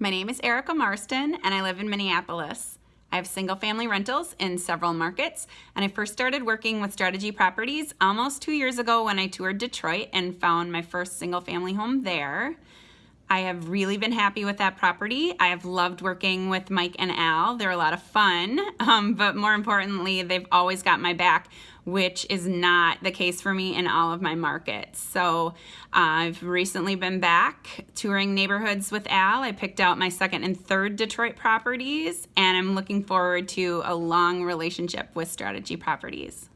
My name is Erica Marston and I live in Minneapolis. I have single family rentals in several markets and I first started working with Strategy Properties almost two years ago when I toured Detroit and found my first single family home there. I have really been happy with that property. I have loved working with Mike and Al. They're a lot of fun, um, but more importantly, they've always got my back, which is not the case for me in all of my markets. So uh, I've recently been back touring neighborhoods with Al. I picked out my second and third Detroit properties, and I'm looking forward to a long relationship with Strategy Properties.